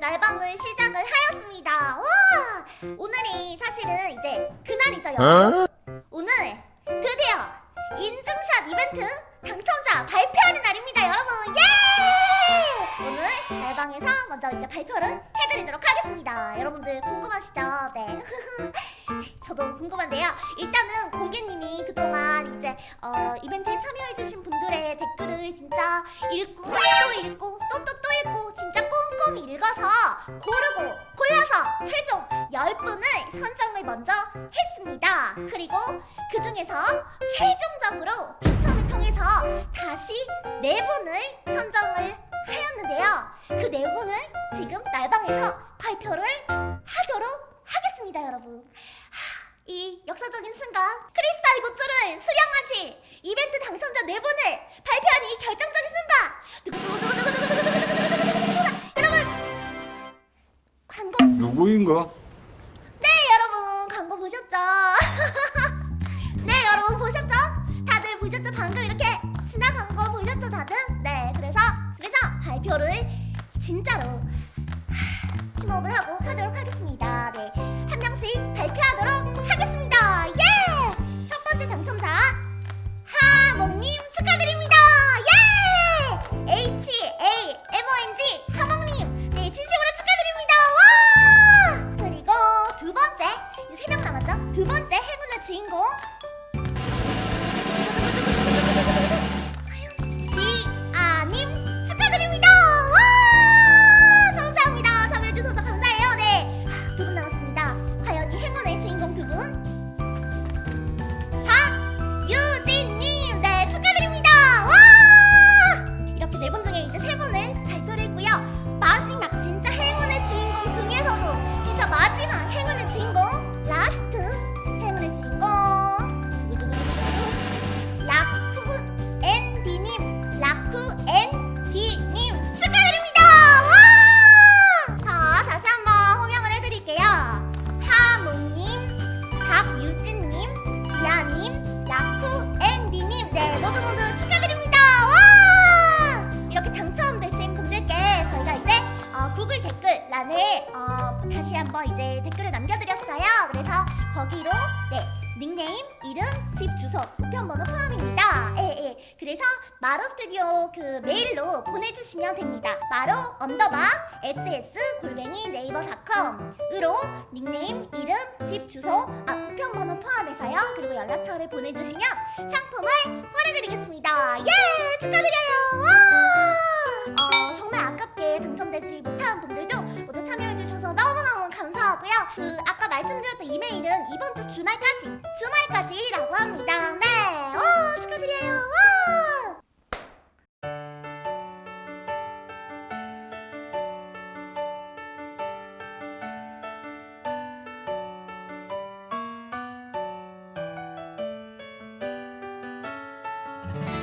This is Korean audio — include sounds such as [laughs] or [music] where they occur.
날방을 시작을 하였습니다. 와! 오늘이 사실은 이제 그날이죠, 여러분. 오늘 드디어 인증샷 이벤트 당첨자 발표하는 날입니다, 여러분. 예! 오늘 날방에서 먼저 이제 발표를 해드리도록 하겠습니다. 여러분들 궁금하시죠? 네. [laughs] 저도 궁금한데요. 일단은 공개님이 그동안 이제 어, 이벤트에 참여해주신 분들의 댓글을 진짜 읽고 또 읽고 먼저 했습니다. 그리고 그 중에서 최종적으로 추첨을 통해서 다시 4분을 선정을 하였는데요. 그 4분을 지금 날방에서 발표를 하도록 하겠습니다, 여러분. 하, 이 역사적인 순간 크리스탈 굿즈를 수령하실 이벤트 당첨자 4분을 발표한 이 결정적인 순간 두구두구두구두구두구두구두구두구두구두구. 여러분 광고 누구인가? 네 여러분 광고 보셨죠? [laughs] 네 여러분 보셨죠? 다들 보셨죠? 방금 이렇게 지나간 거 보셨죠 다들? 네 그래서 그래서 발표를 진짜로 하, 심호흡을 하고 주인공? 지 아님 축하드립니다! 와! 감사합니다. 참여해주셔서 감사해요. 네 두 분 남았습니다. 과연 이 행운의 주인공 두 분? 박유진님! 네 축하드립니다! 와! 이렇게 네 분 중에 이제 세 분을 발표를 했고요. 마지막 진짜 행운의 주인공 중에서도 진짜 마지막 행운의 주인공 댓글란에 어, 다시 한번 이제 댓글을 남겨드렸어요 그래서 거기로 네 닉네임, 이름, 집 주소, 우편번호 포함입니다. 예, 예. 그래서 마로 스튜디오 그 메일로 보내주시면 됩니다. 마로 언더바 ss 골뱅이 네이버닷컴으로 닉네임, 이름, 집 주소, 아 우편번호 포함해서요. 그리고 연락처를 보내주시면 상품을 보내드리겠습니다. 예, 축하드려요. 와! 말씀드렸던 이메일은 이번 주 주말까지 주말까지라고 합니다 네 오, 축하드려요 오! Thank.